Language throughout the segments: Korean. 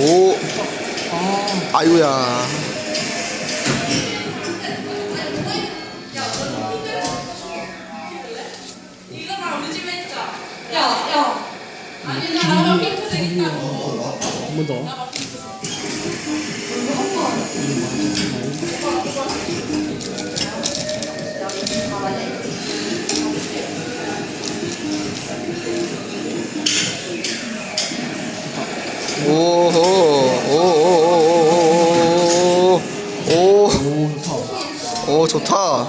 오 아, 아유야 이거 나 우리 집에 했죠? 야, 야. 아니, 나 나랑. 한번 더. 오호 오오오오오오 오, 오 좋다.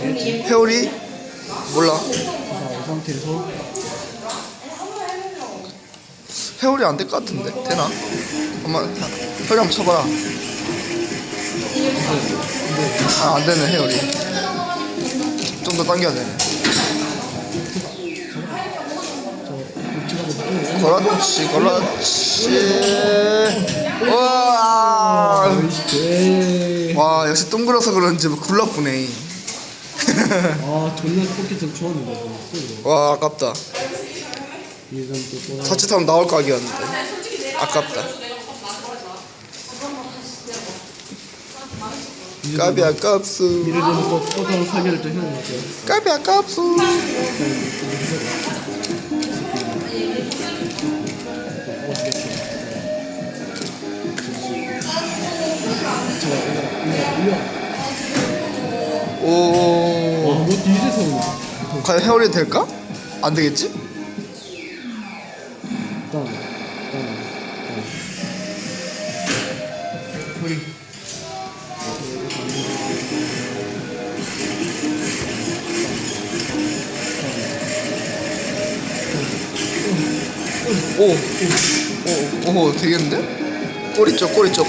되겠지? 회오리 몰라 이 상태에서. 회오리 안 될 것 같은데 되나? 엄마 회오리 한번 쳐봐라 아 안되네 회오리 좀 더 당겨야 되네 그렇지 그렇지 우와 네. 와 역시 동그라서 그런지 뭐 굴러쁘네 아, 존나 포켓을 좋았는데, 이거. 와 아깝다. 자칫하면 나올 각이었는데 아깝다 까비 아깝수. 까비 아깝수. 오 와, 뭐 이제서 과연 회오리 될까? 안 되겠지? 오, 오, 오, 되겠는데? 꼬리 쪽, 꼬리 쪽.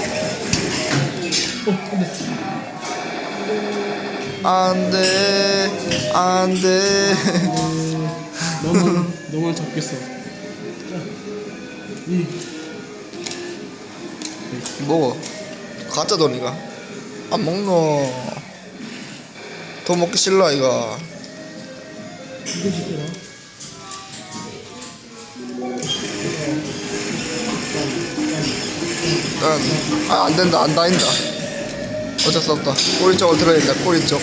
안 돼, 안 돼. 너만, 너만 잡겠어. 이, 먹어. 가짜 돈이가. 안 먹노. 더 먹기 싫어, 이거. 이거 시켜라. 응. 아, 안 된다, 안 다닌다. 어쩔 수 없다. 꼬리 쪽을 들어야 된다, 꼬리 쪽.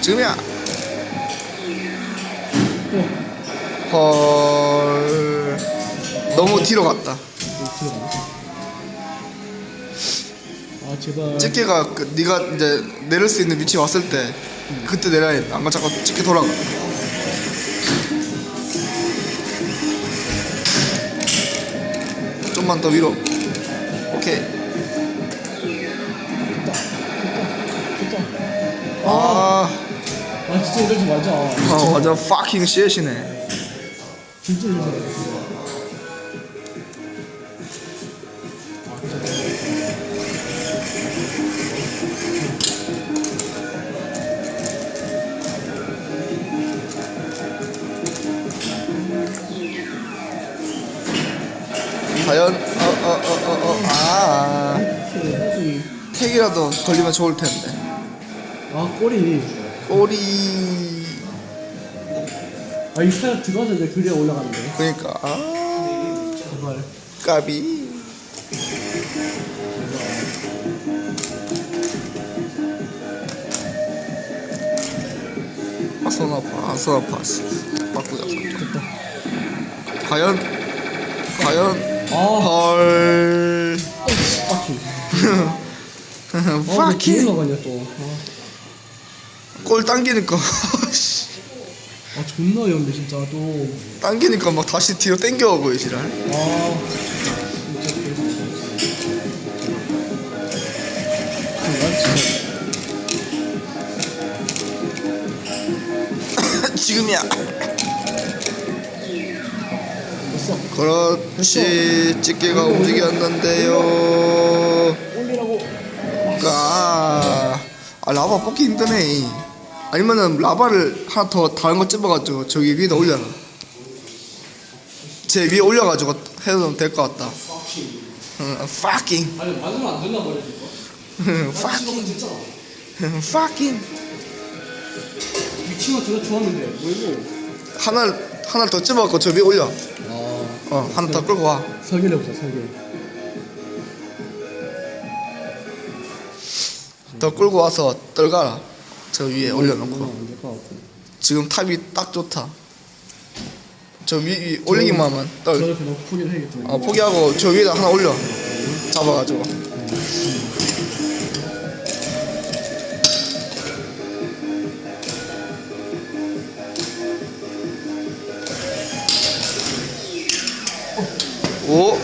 지금이야. 헐. 너무 뒤로 갔다. 아, 제발. 집게가 그, 네가 이제 내릴 수 있는 위치 왔을 때 그때 내려야 돼. 안 그러면 자꾸 집게 돌아가. 좀만 더 위로. 오케이. 아, 아, 진짜 이러지 말자. 아 완전 fucking shit이네. 진짜 이러지 말자. 과연? 어어어어어. 아. 사실 택이라도 걸리면 좋을 텐데. 아 꼬리. 꼬리. 아이 사약 들어가는데 그래야 올라가는데. 그러니까. 아. 제발 까비. 아, 손 아파, 아, 손 아파. 씨. 바꾸자, 과연, 과연, 아 헐. 빡치 아왜 파키. 뒤에 나가냐 또아 골 당기니까, 씨. 아, 존나 어려운데 진짜 또 당기니까 막 다시 뒤로 이 지랄. 아, 진짜 진짜 지금이야. 그렇지, 집게가 움직였는데요. 아, 아 라바 뽑기 힘드네. 아니면은 라바를 하나 더 다른 거 찝어가지고 저기 위에다 올려놔. 제 위에 올려가지고 해도 될 것 같다 응, fucking 아니 맞으면 안 된다 말이야 이거. fucking fucking 미친거 저거 좋았는데 뭐 이거? 하나를 하나를 더 집어갖고 저 위에 올려 아 어 하나 더 끌고 와. 설계를 해보자 설계. 더 끌고 와서 떨가라. 저 위에 올려놓고. 안될것 같아. 지금 탑이 딱 좋다. 저 위, 위 올리기만 하면 떨. 어, 포기하고 저 위에다 하나 올려. 잡아가지고 오,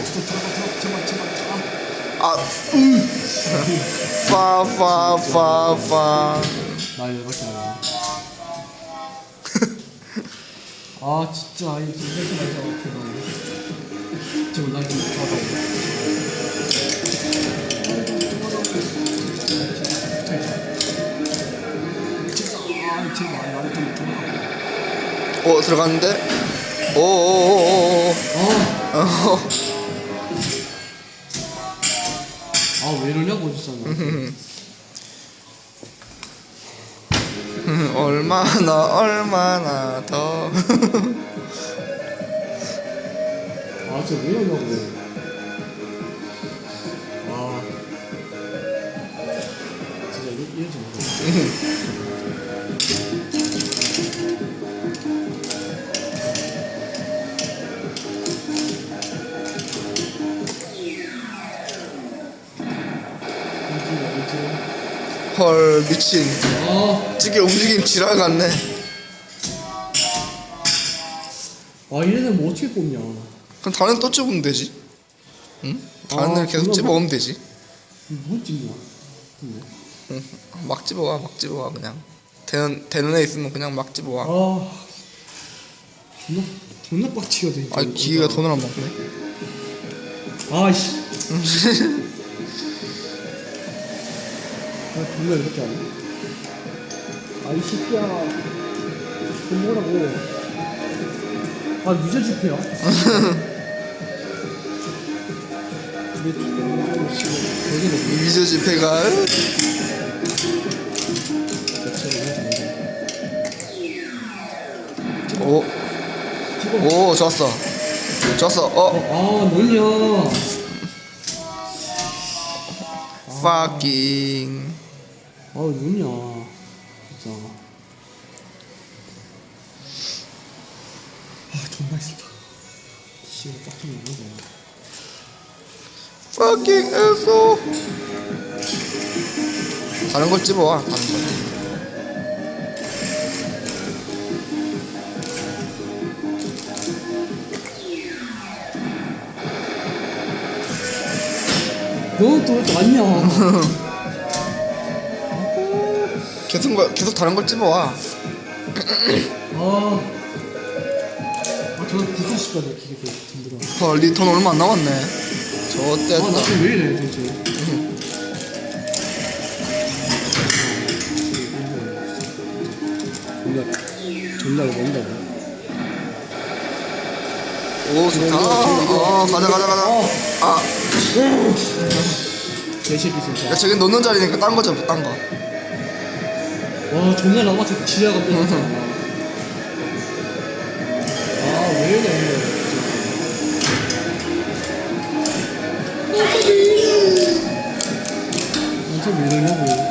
아, 음, 파, 파, 파, 파. 나. 아 진짜 아니 진짜 말자 앞에가 지금 나 지금 아 좀. 오, 들어갔는데? 오, 오, 오, 오, 오. 아, 어, 아왜 이러냐고 진짜 나. 얼마나, 얼마나 더. 아 진짜 왜 이러냐고. 아 진짜 이- 이러지 마. 이 헐, 미친. 아. 찌개 움직임 지랄 같네. 아 이래는 뭐 어떻게 뽑냐 그럼 다른 애또 집으면 되지. 응? 다른 아, 애를 계속 그건 집어오면 되지. 뭐 찍냐 근데 응. 막 집어와, 막 집어와, 그냥. 되는, 되는 애 있으면 그냥 막 집어와. 아 존나 존나 빡치거든 아, 기계가 돈을 안 먹네. 아씨 아 존나 이렇게 하네 아 이 새끼야 돈 뭐라고 아 유저 집회야 미저 집회가. 오, 오, 좋았어. 좋았어. 어, 아 뭐냐 fucking. 아 뭐냐 진짜. 아 존나 싫다. 씨발 빡좀 나는 fucking 해서. 다른 걸 집어와, 다른 걸. 너는 또왜 왔냐 계속, 거- 계속 다른 걸 집어와. 아, 아 저는 부수고 싶다 내 기계 그 든들어 헐, 니돈 얼마 안 남았네. 저 때 아나 지금 왜 이래 존나 이거 뭔다고 오, 좋다. 어, 가자, 가자, 가자. 아, 개새끼 진짜 야, 저기 놓는 자리니까 딴거 잡아, 딴 거. 와 존나 남았어 지하가 삐졌잖아 아왜 이래 진짜 왜 이러냐고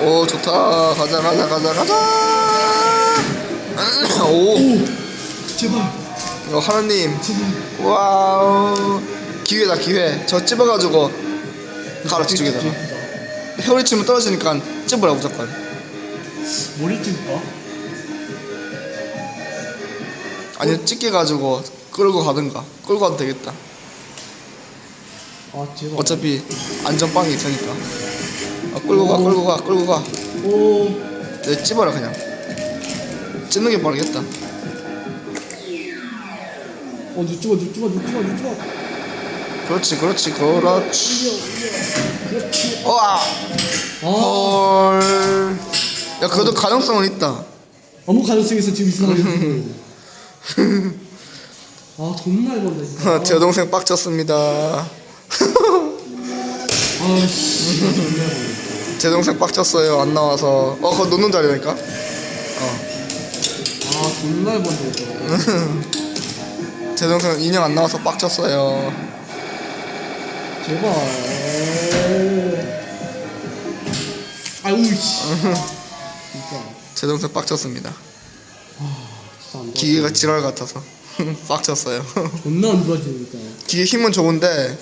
오, 좋다. 가자, 가자, 가자, 가자. 오, 제발 이거 하나님. wow. 기회다, 기회. 저 찝어가지고 가라, 뒤쪽에다가. 회오리 치면 떨어지니까 찝으라, 무조건. 머리 찔까? 아니, 찢겨가지고 끌고 가든가. 끌고 가도 되겠다. 아 어차피 안전빵이 있으니까. 아, 끌고 가, 끌고 가, 끌고 가. 오 내 찝어라, 그냥. 찝는 게 빠르겠다. 어, 유튜버, 유튜버, 유튜버, 유튜버. 그렇지, 그렇지, 그렇지. 그렇지. 와! 아, 헐. 야, 그래도 가능성은 있다. 아무 가능성이 있어 지금 이상하게 아 존나 해본다 진짜 제 동생 빡쳤습니다. 아씨 제 동생 빡쳤어요. 안 나와서. 어, 그거 놓는 자리니까. 아 존나 이거 제 동생 인형 안 나와서 빡쳤어요. 제발 아우 씨. 진짜. 제 동생 빡쳤습니다. 기계가 지랄 같아서 빡쳤어요. 존나 안 좋아지니까 기계 힘은 좋은데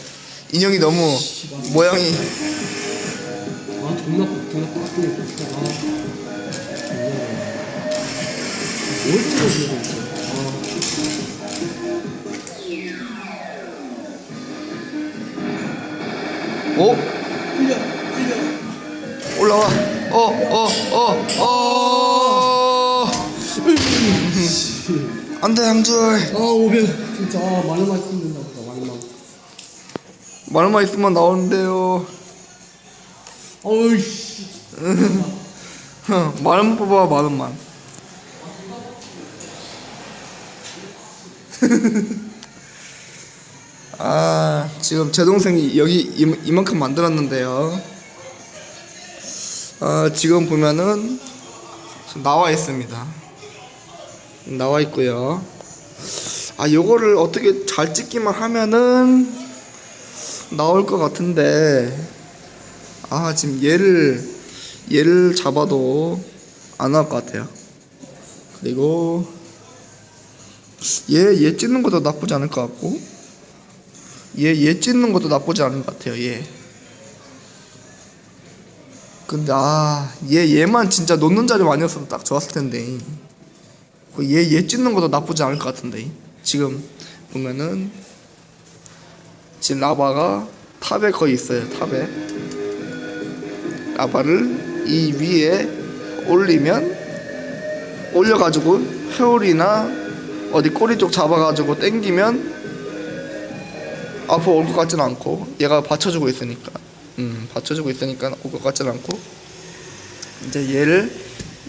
인형이 너무 모양이 아 존나 존나 진짜. 아. 존나 뭘 찍어주는 양줄 아 오백 진짜 아 말로만 있으면 된다 보다 말로만 말만 있으면 나오는데요. 어이씨 말만 뽑아 말만. 아 지금 제 동생이 여기 이, 이만큼 만들었는데요. 아 지금 보면은 나와 있습니다. 나와 있고요. 아 요거를 어떻게 잘 찍기만 하면은 나올 것 같은데 아 지금 얘를 얘를 잡아도 안 나올 것 같아요. 그리고 얘얘 찢는 것도 나쁘지 않을 것 같고 얘얘 찢는 것도 나쁘지 않은 것 같아요. 얘. 근데 아얘 얘만 진짜 놓는 자리 아니었어도 딱 좋았을 텐데 얘얘 찢는 것도 나쁘지 않을 것 같은데 지금 보면은 지금 라바가 탑에 거의 있어요. 탑에 라바를 이 위에 올리면 올려가지고 회오리나 어디 꼬리 쪽 잡아가지고 당기면 앞으로 올 것 같진 않고 얘가 받쳐주고 있으니까 음 받쳐주고 있으니까 올 것 같진 않고 이제 얘를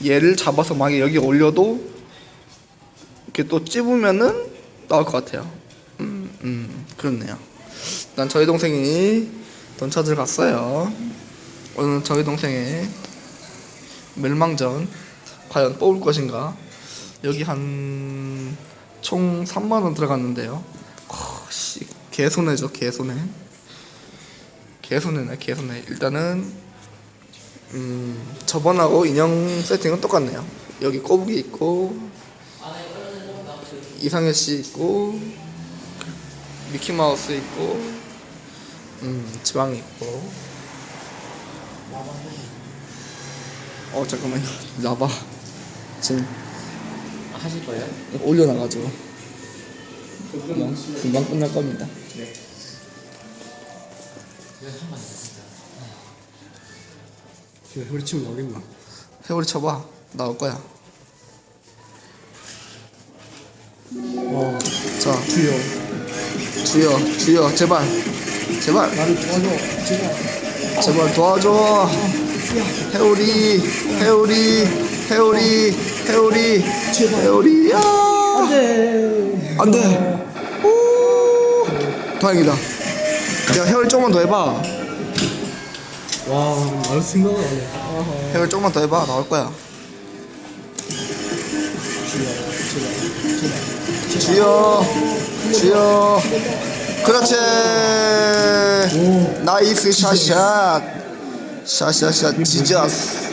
얘를 잡아서 만약에 여기 올려도 이렇게 또 찝으면은 나올 것 같아요. 음, 음 그렇네요. 난 저희 동생이 돈 찾으러 갔어요. 오늘 저희 동생의 멸망전 과연 뽑을 것인가? 여기 한 총 3만 원 들어갔는데요. 씨, 개손해죠 개손해 개손해네 개손해 일단은 음, 저번하고 인형 세팅은 똑같네요. 여기 꼬부기 있고 이상현 씨 있고 미키마우스 있고 음, 지방 있고. 어 잠깐만요. 나봐. 지금 하실 거예요? 올려놔가지고. 금방, 금방 끝날 겁니다. 지금 우리 친구 나오겠나? 회오리 쳐봐. 나올 거야 와자 주여. 주여 주여 제발. 제발. 나를 도와줘. 제발. 제발 도와줘. 회오리 회오리 회오리 회오리 제발. 회오리 야. 안 돼. 안 돼. 오. 다행이다. 야 회오리 조금만 더 해봐. 와 나를 생각을 안해. 아하 회오리 조금만 더 해봐. 나올 거야. 주여 제발 주여 주여 그렇지. 오 나이스 샷샷. 샷샷샷 지저스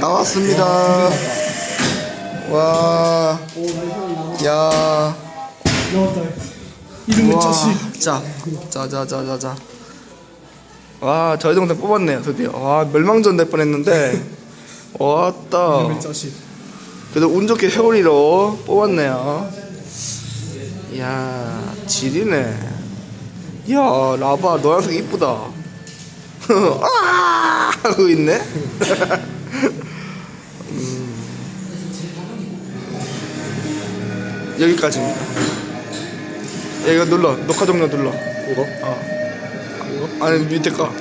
나왔습니다. 와. 오 나이스 야, 나왔다 이름은 자식 자, 자, 자, 자, 자, 자. 와, 저희 동생 뽑았네요, 드디어. 와, 멸망전 될 뻔했는데, 왔다. 이름은 자식 그래도 운 좋게 회오리로 뽑았네요. 이야, 질이네. 이야, 라바 노란색 이쁘다. 아! 하고 있네. 음. 여기까지입니다. 야, 이거 눌러. 녹화 종료 눌러. 이거? 어. 아니, 밑에 거.